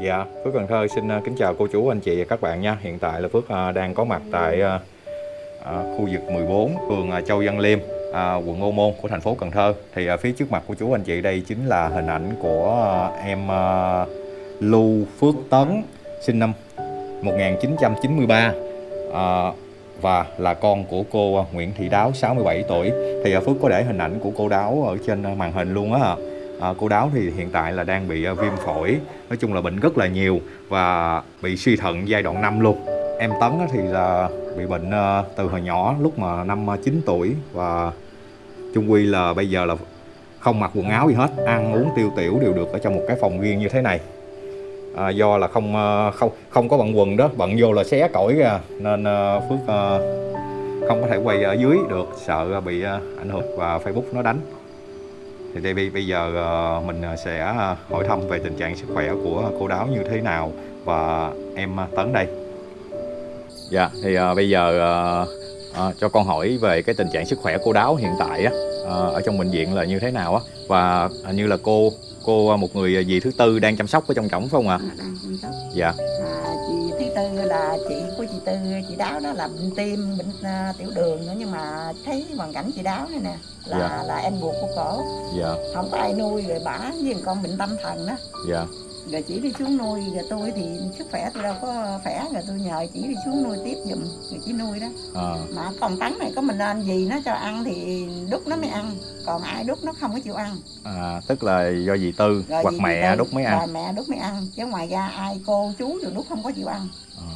Dạ, Phước Cần Thơ xin ờ, kính chào cô chú, anh chị và các bạn nha. Hiện tại là Phước ờ, đang có mặt tại ờ, khu vực 14, phường Châu Văn Liêm, quận Ô Môn của thành phố Cần Thơ. Thì phía trước mặt của chú anh chị đây chính là hình ảnh của em Lưu Phước Tấn, sinh năm 1993 à, và là con của cô Nguyễn Thị Đáo 67 tuổi. Thì Phước có để hình ảnh của cô Đáo ở trên màn hình luôn á. À, cô Đáo thì hiện tại là đang bị ờ, viêm phổi. Nói chung là bệnh rất là nhiều và bị suy thận giai đoạn 5 luôn. Em Tấn thì là bị bệnh ờ, từ hồi nhỏ lúc mà năm 9 tuổi và chung quy là bây giờ là không mặc quần áo gì hết ăn uống tiêu tiểu đều được ở trong một cái phòng riêng như thế này. À, do là không không không có bận quần đó bận vô là xé cõi ra nên Phước không có thể quay ở dưới được sợ bị ảnh hưởng và Facebook nó đánh thì đây bây giờ ờ, mình sẽ hỏi thăm về tình trạng sức khỏe của cô Đáo như thế nào và em Tấn đây. Dạ, thì uh, bây giờ uh, uh, cho con hỏi về cái tình trạng sức khỏe cô Đáo hiện tại á, uh, ở trong bệnh viện là như thế nào á và hình như là cô cô một người dì thứ tư đang chăm sóc ở trong cổng phải không ạ? À. Dạ. Là chị của chị tư chị đáo đó là bệnh tim bệnh uh, tiểu đường nữa nhưng mà thấy hoàn cảnh chị đáo này nè là Dạ. là em ruột của cổ Dạ. không có ai nuôi rồi bả với con bệnh tâm thần đó Dạ. rồi chỉ đi xuống nuôi rồi tôi thì sức khỏe tôi đâu có khỏe rồi tôi nhờ chỉ đi xuống nuôi tiếp giùm rồi chỉ nuôi đó À, mà còn tấn này có mình anh gì nó cho ăn thì đút nó mới ăn còn ai đút nó không có chịu ăn à, tức là do dì tư rồi hoặc gì mẹ thì đút mới ăn. rồi mẹ đút mới ăn chứ ngoài ra ai cô chú rồi đút không có chịu ăn À.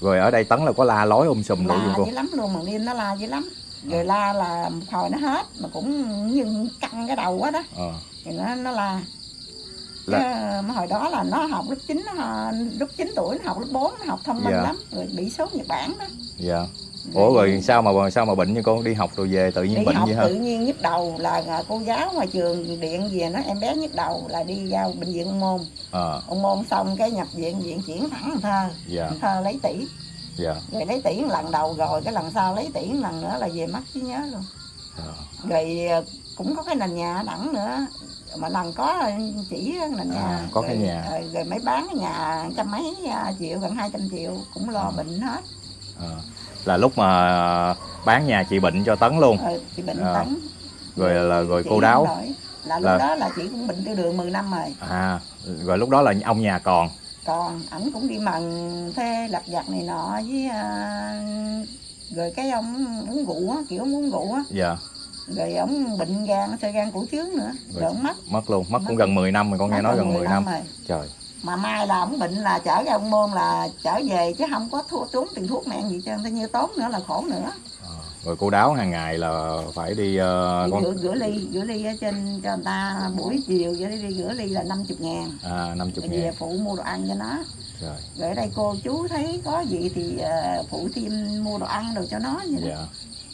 Rồi ở đây Tấn là có la lối um sùm la dữ lắm luôn mà đêm nó la dữ lắm rồi la là một hồi nó hết mà cũng như căng cái đầu quá đó À. thì nó nó la Là- Cái, mà hồi đó là nó học lớp 9 nó, lúc 9 tuổi nó học lớp 4 nó học thông minh Dạ. lắm rồi bị sốt Nhật Bản đó Dạ. Ủa rồi sao mà sao mà bệnh như con đi học rồi về tự nhiên đi bệnh học vậy hả? tự nhiên nhức đầu là cô giáo ngoài trường điện về nó em bé nhức đầu là đi vào bệnh viện ung môn À, ung môn xong cái nhập viện viện chuyển thẳng Cần thơ dạ, Cần thơ lấy tỷ dạ. rồi lấy tỷ lần đầu rồi cái lần sau lấy tỷ lần nữa là về mất trí nhớ luôn dạ. rồi à, cũng có cái nền nhà đẳng nữa mà lần có chỉ nền nhà À, có cái rồi, nhà. rồi, rồi mới bán cái nhà trăm mấy à, triệu gần 200 triệu cũng lo À. bệnh hết À. Là lúc mà bán nhà chị bệnh cho Tấn luôn. rồi chị bệnh À. tấn Rồi là rồi chị cô đáo. là lúc Là- đó là chị cũng bệnh tiêu đường 10 năm rồi À, rồi lúc đó là ông nhà còn. còn ảnh cũng đi mần thuê lặt vặt này nọ với à, rồi cái ông uống rượu á kiểu uống rượu á Dạ, rồi ông bệnh gan sơ gan cổ trướng nữa Rồi. rồi ông mất mất luôn, mất cũng Mất. gần 10 năm rồi con nghe nói gần gần 10 năm. rồi Trời. Mà mai là ông bệnh là chở ra ông môn là trở về chứ không có thua tốn tiền thuốc men gì trơn tự như tốn nữa là khổ nữa À. Rồi cô đáo hàng ngày là phải đi Đi con rửa, rửa ly rửa ly ở trên cho người ta buổi chiều vậy đi rửa ly là 50 ngàn à 50 rồi về ngàn. phụ mua đồ ăn cho nó Rồi, rồi ở đây cô chú thấy có gì thì ờ, phụ thêm mua đồ ăn đồ cho nó vậy đó. dạ.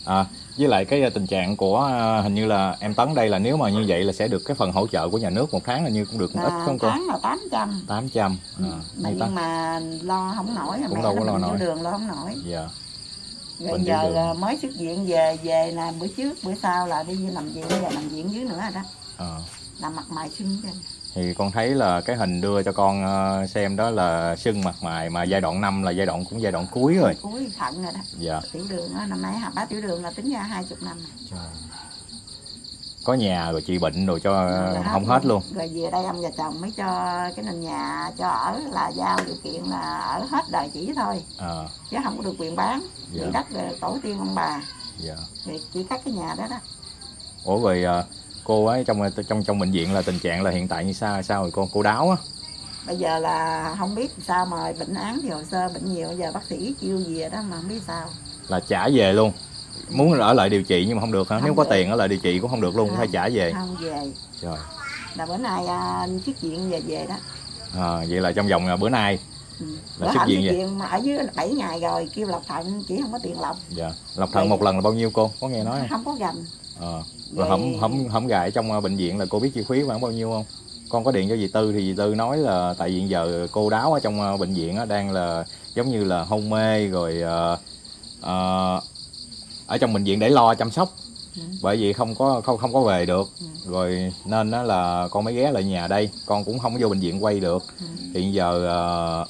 À, với lại cái ờ, tình trạng của ờ, hình như là em Tấn đây là nếu mà như vậy là sẽ được cái phần hỗ trợ của nhà nước một tháng là như cũng được một ít không cô? tháng là 800 800. À, mà như ta- nhưng mà lo không nổi Cũng mẹ đâu có lo nổi. đường lo không nổi Dạ. rồi Bệnh giờ đường. ờ, mới xuất viện về về là bữa trước bữa sau là đi nằm viện giờ nằm viện dưới nữa rồi đó À. là mặt mày sưng trên thì con thấy là cái hình đưa cho con ờ, xem đó là sưng mặt mày mà giai đoạn 5 là giai đoạn cũng giai đoạn cuối rồi. Cuối thận rồi đó. Dạ. Tiểu đường đó, năm nay hả? Bá tiểu đường là tính ra hai chục năm rồi. có nhà rồi chị bệnh rồi cho Là Ờ, không. hết luôn. Rồi về đây ông và chồng mới cho cái nền nhà cho ở là giao điều kiện là ở hết đời chỉ thôi. À, chứ không có được quyền bán. Dạ. đất rồi tổ tiên ông bà. Dạ. thì chỉ cắt cái nhà đó đó. Ủa rồi ờ, cô ấy trong trong trong bệnh viện là tình trạng là hiện tại như sao sao rồi con cô đáo á? Bây giờ là không biết sao mà bệnh án thì hồ sơ bệnh nhiều giờ bác sĩ kêu về đó mà không biết sao. Là trả về luôn. Muốn ở lại điều trị nhưng mà không được hả? Không nếu có được. tiền ở lại điều trị cũng không được luôn Không. phải trả về. không về. Trời là bữa nay à, xuất viện về về đó. À, vậy là trong vòng ờ, bữa nay ừ. Là bữa xuất viện viện mà ở dưới 7 ngày rồi kêu lọc thận chỉ không có tiền lọc dạ. Lọc thận Vậy- một lần là bao nhiêu cô? Có nghe nói không? Không có gành. Ờ. Rồi hổng hổng hổng gài trong ờ, bệnh viện là cô biết chi phí khoảng bao nhiêu không? Con có điện cho dì Tư thì dì Tư nói là tại vì giờ cô đáo ở trong ờ, bệnh viện á, đang là giống như là hôn mê rồi ờ, ờ, ở trong bệnh viện để lo chăm sóc Ừ. bởi vì không có không không có về được Ừ. rồi nên đó là con mới ghé lại nhà đây con cũng không có vô bệnh viện quay được Ừ. hiện giờ ờ,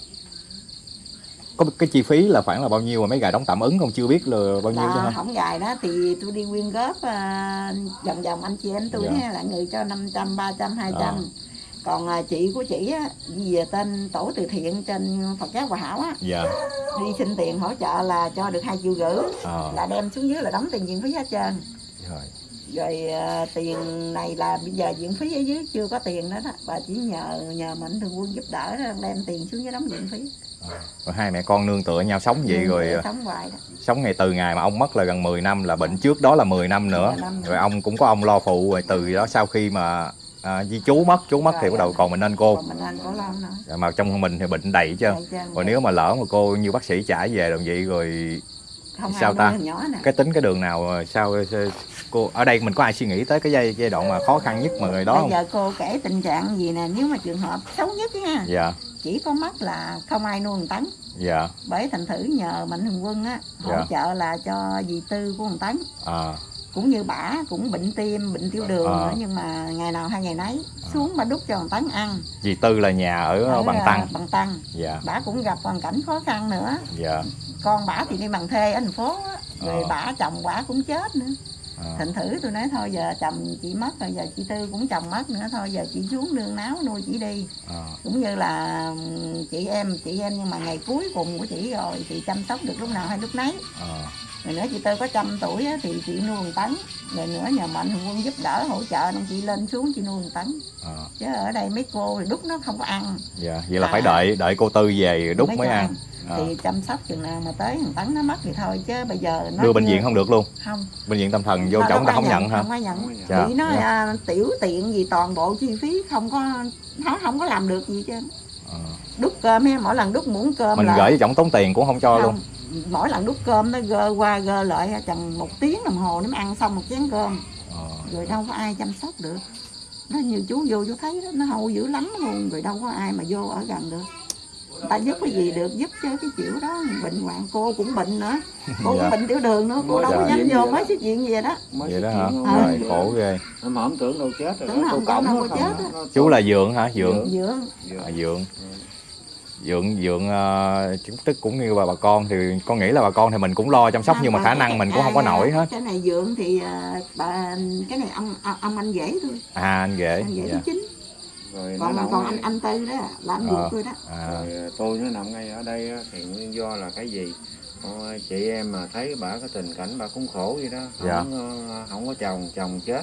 có cái chi phí là khoảng là bao nhiêu mà mấy gài đóng tạm ứng con chưa biết là bao nhiêu cho là không gài đó thì tôi đi quyên góp à, vòng vòng anh chị em tôi Dạ. là người cho 500, 300, 200 À. còn à, chị của chị á về tên tổ từ thiện trên Phật giáo Hòa Hảo á. Dạ. Đi xin tiền hỗ trợ là cho được hai triệu rưỡi ờ là đem xuống dưới là đóng tiền viện phí hết trơn rồi rồi à, tiền này là bây giờ viện phí ở dưới chưa có tiền đó đó. Bà chỉ nhờ nhờ mạnh thường quân giúp đỡ đó, đem tiền xuống dưới đóng viện phí. Rồi hai mẹ con nương tựa nhau sống vậy rồi ờ, sống hoài đó. sống ngày từ ngày mà ông mất là gần 10 năm là bệnh trước đó là 10 năm nữa. 10 năm nữa. rồi ông cũng có ông lo phụ rồi từ đó sau khi mà à, di chú mất chú mất thì Rồi, bắt đầu còn mình nên cô. Mình anh có lo nữa. Dạ, mà trong mình thì bệnh đầy chứ. Rồi nếu mà lỡ mà cô như bác sĩ trả về đồng vậy rồi không sao ta? nhỏ nè. Cái tính cái đường nào ờ, sao sao- cô ở đây mình có ai suy nghĩ tới cái giai giai đoạn mà khó khăn nhất mà người đó bây không? giờ cô kể tình trạng gì nè nếu mà trường hợp xấu nhất nha dạ. chỉ có mắt là không ai nuôi thằng tấn. Dạ. Bởi thành thử nhờ mạnh thường quân á hỗ Dạ. trợ là cho dì tư của thằng tấn. À. Cũng như bả cũng bệnh tim bệnh tiểu đường À. nữa nhưng mà ngày nào hai ngày nấy xuống mà đút cho thằng tấn ăn. Dì tư là nhà ở, Ở, bằng tăng. Bằng tăng. Dạ. Bả cũng gặp hoàn cảnh khó khăn nữa. Dạ con bả thì đi bằng thuê ở thành phố á. rồi Ờ. bả chồng bả cũng chết nữa. À, thành thử tôi nói thôi giờ chồng chị mất rồi giờ chị tư cũng chồng mất nữa thôi giờ chị xuống nương náo nuôi chị đi. À, cũng như là ừm, chị em chị em nhưng mà ngày cuối cùng của chị rồi chị chăm sóc được lúc nào hay lúc nấy. À, rồi nữa chị tư có trăm tuổi á, thì chị nuôi một tấn. Rồi nữa nhờ mạnh thường quân giúp đỡ hỗ trợ nên chị lên xuống chị nuôi một tấn. À, chứ ở đây mấy cô thì đúc nó không có ăn. Dạ vậy là À. phải đợi đợi cô tư về rồi đúc mới cho ăn à. thì chăm sóc chừng nào mà tới thằng tấn nó mất thì thôi chứ bây giờ nó đưa bệnh viện không được luôn? Không. Bệnh viện tâm thần vô người ta có không nhận hả? không ai nhận. Dạ, bị nó dạ. à, tiểu tiện gì toàn bộ chi phí không có nó không có làm được gì chứ. À. đút cơm ha mỗi lần đút muỗng cơm mình là gửi cho trọng tốn tiền cũng không cho luôn. Không mỗi lần đút cơm nó gơ qua gơ lại chừng một tiếng đồng hồ nó mới ăn xong một chén cơm. À. rồi đâu có ai chăm sóc được. Nó như chú vô chú thấy đó nó hâu dữ lắm luôn rồi đâu có ai mà vô ở gần được ta giúp cái gì được giúp cho cái kiểu đó. Bệnh hoạn cô cũng bệnh nữa. Cô Dạ. cũng bệnh tiểu đường nữa cô đâu có Dạ. dám vô mới xuất viện gì đó. Mới vậy đó hả? Ờ. rồi khổ ghê. Mà không tưởng đâu chết rồi Tưởng đó, không, cổng đâu có không chết á. nó- chú là dượng hả? Dượng. Dượng Dượng. à, dượng. Dượng dượng ờ, chứng tức cũng như bà bà con thì con nghĩ là bà con thì mình cũng lo chăm sóc nhưng mà khả cái- năng mình cũng không có à, nổi hết. cái này dượng thì à, bà cái này ông ông anh rể thôi. À anh ghệ anh rể dạ. thứ rồi nó còn nằm còn ngay- anh anh tư đó là anh Ờ. ruột tôi đó. à, rồi tôi nó nằm ngay ở đây á, thì nguyên do là cái gì? Ờ, chị em mà thấy bà cái tình cảnh bà cũng khổ vậy đó. Không, Dạ. ờ, không có chồng chồng chết.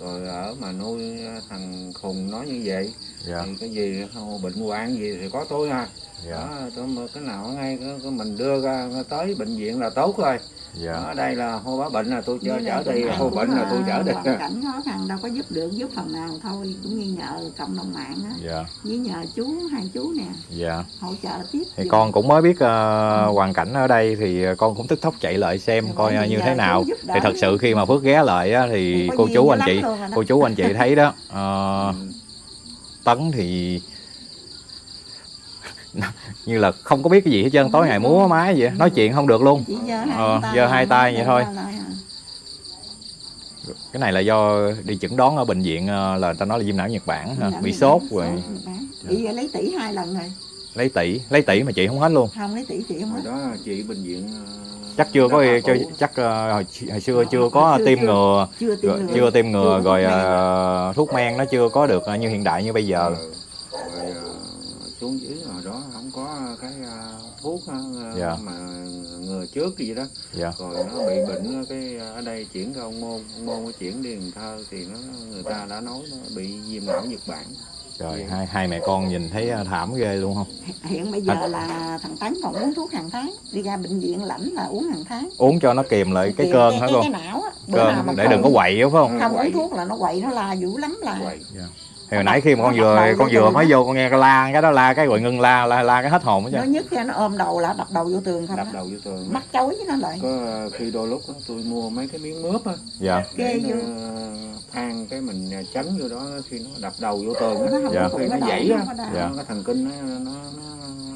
Rồi ở mà nuôi thằng khùng nó như vậy dạ. thì cái gì không, bệnh hoạn gì thì có tôi ha dạ. Đó tôi cái nào ngay cái, cái mình đưa ra tới bệnh viện là tốt rồi dạ. Ở đây là hô bá bệnh là tôi chở chở đi hô bệnh là tôi chở đi hoàn cảnh khó khăn đâu có giúp được giúp phần nào thôi cũng như nhờ cộng đồng mạng á. Dạ. Với nhờ chú hai chú nè. Dạ. Hỗ trợ tiếp thì giùm. con cũng mới biết ờ, hoàn cảnh ở đây thì con cũng tức tốc chạy lại xem Dạ, coi như thế nào. thì thật sự khi mà Phước ghé lại á, thì Có cô chú anh chị cô chú anh chị thấy đó. Ờ, Ừ. Tấn thì như là không có biết cái gì hết trơn tối ngày múa máy vậy nói chuyện không được luôn chỉ giơ hai Ờ, tay giơ hai tay vậy thôi. à. cái này là do đi chẩn đoán ở bệnh viện ờ, là người ta nói là viêm não Nhật Bản ha, Dạ, bị sốt rồi lấy tỷ hai lần rồi lấy tỷ lấy tỷ mà chị không hết luôn không lấy tỷ chị không hồi hết đó chị bệnh viện ờ, chắc chưa có cho, chắc ờ, hồi, hồi xưa chưa có chưa- tiêm chưa. ngừa chưa tiêm ngừa chưa tiêm ngừa Chưa có rồi thuốc men. ờ, nó chưa có được ờ, như hiện đại như bây giờ Ờ, ờ, xuống dưới hồi đó không có cái ờ, thuốc ờ, Dạ. mà ngừa trước gì đó. Dạ. Rồi nó bị bệnh cái ở đây chuyển ra ông môn ông môn chuyển đi Cần Thơ thì nó người ta đã nói nó bị viêm não Nhật Bản. Trời Dạ. hai hai mẹ con nhìn thấy thảm ghê luôn không? Hiện bây giờ là thằng tấn còn uống thuốc hàng tháng đi ra bệnh viện lãnh là uống hàng tháng. Uống cho nó kìm lại cái Kìm cơn cái, hả cái, cô cái não á. Cơn để đừng có không- quậy đúng không? không Quậy. uống thuốc là nó quậy nó la dữ lắm là vậy thì hồi nãy khi mà con Nó vừa con vừa mới vô con nghe cái la cái đó la cái rồi ngưng la la, la cái hết hồn hết nó chứ nhất khi nó ôm đầu là đập đầu vô tường không đập đầu vô tường. Mắt chối với nó lại. Có ờ, khi đôi lúc á, tôi mua mấy cái miếng mướp á dạ. Ghê nó vô. than cái mình tránh vô đó khi nó đập đầu vô tường á. Nó không Dạ. khi nó nó dãy á. nó. Dạ. nó, cái thần kinh nó nó,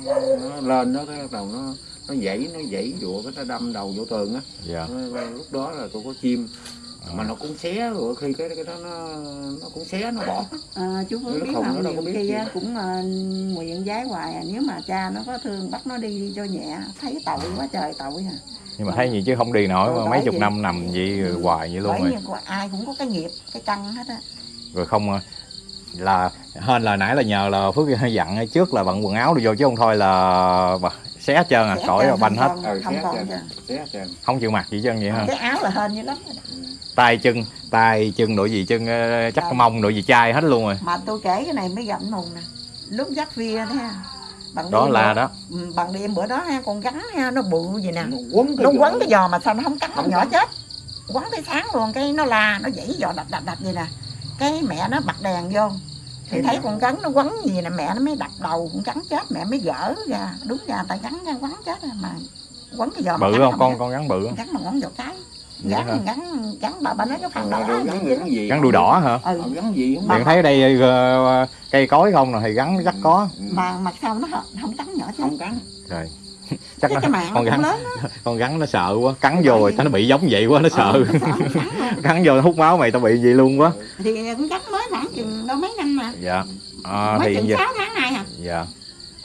nó, nó lên đó cái đầu nó nó dãy nó dãy dụa cái nó đâm đầu vô tường á. Dạ. Nó- lúc đó là tôi có chim mà nó cũng xé rồi khi cái cái đó nó nó cũng xé nó bỏ. Ờ, chú Nó biết không, không? nó đâu có nhiều biết khi gì. á, cũng ờ, nguyện giái hoài à. nếu mà cha nó có thương bắt nó đi đi cho nhẹ. Thấy tội quá trời tội à. Nhưng mà thấy gì chứ không đi nổi Ừ, mà mấy chục năm nằm vậy rồi hoài vậy luôn bởi rồi. như có- ai cũng có cái nghiệp cái căn hết á. Rồi không ờ, là hên là nãy là nhờ là phước dặn trước là bận quần áo đi vô chứ không thôi là xé hết trơn à. Xé cõi banh hết. không ờ không xé trên không chịu mặc gì trơn vậy ha cái áo là hên như lắm. Rồi đó. Tay chân tay chân đội gì chân ờ, chắc Rồi. mông đội gì chai hết luôn rồi. Mà tôi kể cái này mới gặp mùng nè. Lúc dắt via đó ha. Bằng đó là bữa- đó. Ừ, bằng đêm bữa đó ha con gắn ha nó bự gì nè. Nó quấn cái nó giò quấn cái giò mà sao nó không cắn Không con nhỏ chết. Quấn tới sáng luôn cái nó la nó dãy giò đập đập đập vậy nè. Cái mẹ nó bật đèn vô. Thì thấy đó. con rắn nó quấn gì nè mẹ nó mới đập đầu con rắn chết mẹ mới gỡ ra. Đúng ra tay rắn ra quấn chết mà quấn cái giò mà bự không? con con rắn bự không? Rắn mà quấn giò cái? Gắn gắn gắn bà bà nói cái phần đó gắn gắn gì? Rắn đuôi đỏ hả? Ừ. Ờ, gắn gì? Không bạn thấy đây ờ, cây cối không rồi thì rắn chắc có. Ừ. mà mặt sau nó không- cắn nhỏ chứ? Không cắn. Rồi chắc cái, nó con rắn cũng lớn con rắn nó sợ quá. Cắn vô rồi nó bị giống vậy quá nó sợ. Ừ, sợ nó cắn vô nó hút máu mày tao bị gì luôn quá. Thì con rắn mới khoảng chừng đâu mấy năm mà. Dạ. À, mới thì chừng giờ- sáu tháng nay à dạ.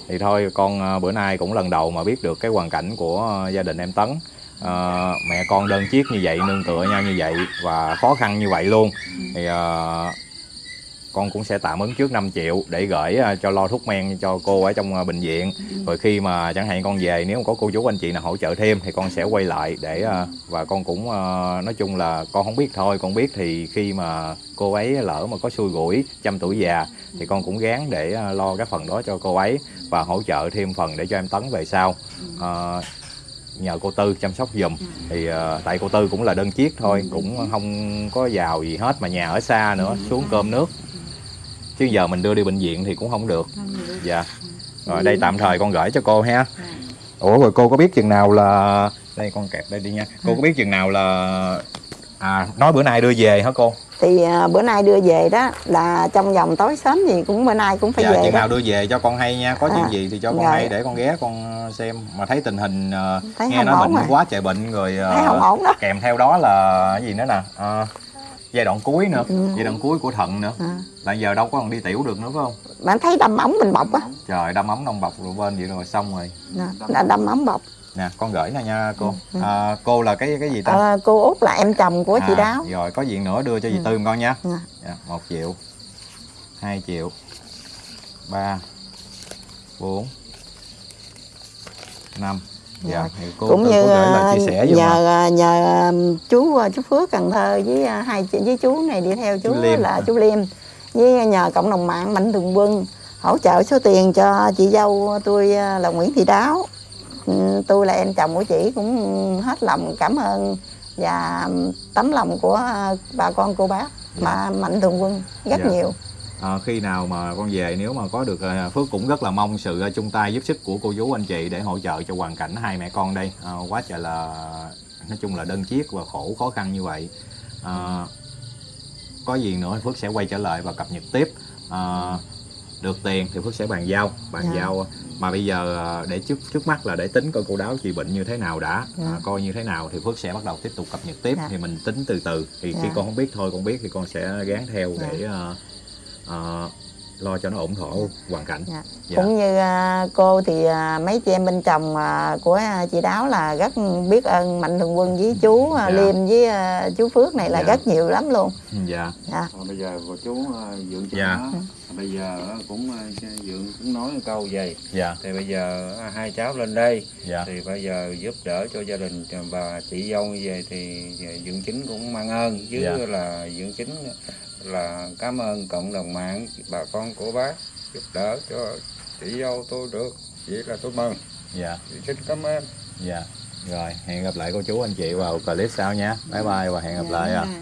Thì thôi con ờ, bữa nay cũng lần đầu mà biết được cái hoàn cảnh của gia đình em Tấn à, mẹ con đơn chiếc như vậy nương tựa nhau như vậy và khó khăn như vậy luôn. Thì à, con cũng sẽ tạm ứng trước 5 triệu để gửi ờ, cho lo thuốc men cho cô ở trong bệnh viện. Rồi khi mà chẳng hạn con về nếu có cô chú anh chị nào hỗ trợ thêm thì con sẽ quay lại để và con cũng nói chung là con không biết thôi con biết thì khi mà cô ấy lỡ mà có xui rủi trăm tuổi già thì con cũng gán để lo cái phần đó cho cô ấy và hỗ trợ thêm phần để cho em Tấn về sau. À, nhờ cô Tư chăm sóc giùm. Thì ờ, tại cô Tư cũng là đơn chiếc thôi cũng không có giàu gì hết mà nhà ở xa nữa xuống cơm nước. Chứ giờ mình đưa đi bệnh viện thì cũng không được. Dạ. Rồi đây tạm thời con gửi cho cô ha. Ủa rồi cô có biết chừng nào là đây con kẹp đây đi nha. Cô có biết chừng nào là à nói bữa nay đưa về hả cô? Thì à, bữa nay đưa về đó là trong vòng tối sớm gì cũng bữa nay cũng phải dạ về chừng đó. nào đưa về cho con hay nha. Có chuyện À, gì thì cho con rồi. hay để con ghé con xem. Mà thấy tình hình ờ, thấy nghe nói bệnh rồi quá trời bệnh rồi ờ, thấy không ổn đó. kèm theo đó là cái gì nữa nè? Ờ, giai đoạn cuối nữa. Ừ. giai đoạn cuối của thận nữa. À. là giờ đâu có còn đi tiểu được nữa phải không? Bạn thấy đâm ống mình bọc á. Trời đâm ống đông bọc rồi bên vậy rồi xong rồi. Là đâm ống bọc nè con gửi nè nha cô Ừ. à, cô là cái cái gì ta à, cô út là em chồng của chị À, đáo rồi có gì nữa đưa cho dì Ừ. tư con nha Dạ. dạ, một triệu hai triệu ba bốn năm dạ Rồi. thì cô cũng như có gửi lời à, chia sẻ nhờ à, nhờ chú à, chú Phước Cần Thơ với hai chị với chú này đi theo chú, Chú Liêm. là chú Liêm với nhờ cộng đồng mạng Mạnh Thường Quân hỗ trợ số tiền cho chị dâu tôi là Nguyễn Thị Đáo Ừ, tôi là em chồng của chị cũng hết lòng cảm ơn và tấm lòng của à, bà con cô bác mà Mạnh Thường Quân rất Dạ. nhiều. À, khi nào mà con về nếu mà có được à, Phước cũng rất là mong sự à, chung tay giúp sức của cô chú anh chị để hỗ trợ cho hoàn cảnh hai mẹ con đây. À, quá trời là nói chung là đơn chiếc và khổ khó khăn như vậy. À, có gì nữa Phước sẽ quay trở lại và cập nhật tiếp. À, được tiền thì Phước sẽ bàn giao bàn Dạ. giao mà bây giờ à, để trước trước mắt là để tính coi cô đáo chị bệnh như thế nào đã Dạ. à, coi như thế nào thì Phước sẽ bắt đầu tiếp tục cập nhật tiếp Dạ. thì mình tính từ từ thì khi Dạ. con không biết thôi con biết thì con sẽ gán theo Dạ. để à, à, lo cho nó ổn thỏa hoàn cảnh Dạ. Dạ. cũng như à, cô thì à, mấy chị em bên chồng à, của chị Đáo là rất biết ơn Mạnh Thường Quân với chú Dạ. Liêm với chú Phước này là Dạ. rất nhiều lắm luôn dạ dạ. À, bây giờ cô chú dượng cho Dạ. nó bây giờ cũng dượng cũng nói một câu vậy dạ thì bây giờ hai cháu lên đây dạ thì bây giờ giúp đỡ cho gia đình và chị dâu như vậy thì dượng chính cũng mang ơn chứ Dạ. là dượng chính là cảm ơn cộng đồng mạng bà con của bác giúp đỡ cho chị dâu tôi được. Vậy là tôi mừng. Dạ. Thì xin cảm ơn. Dạ. Rồi hẹn gặp lại cô chú anh chị vào clip sau nha. Bye bye và hẹn gặp lại à Dạ.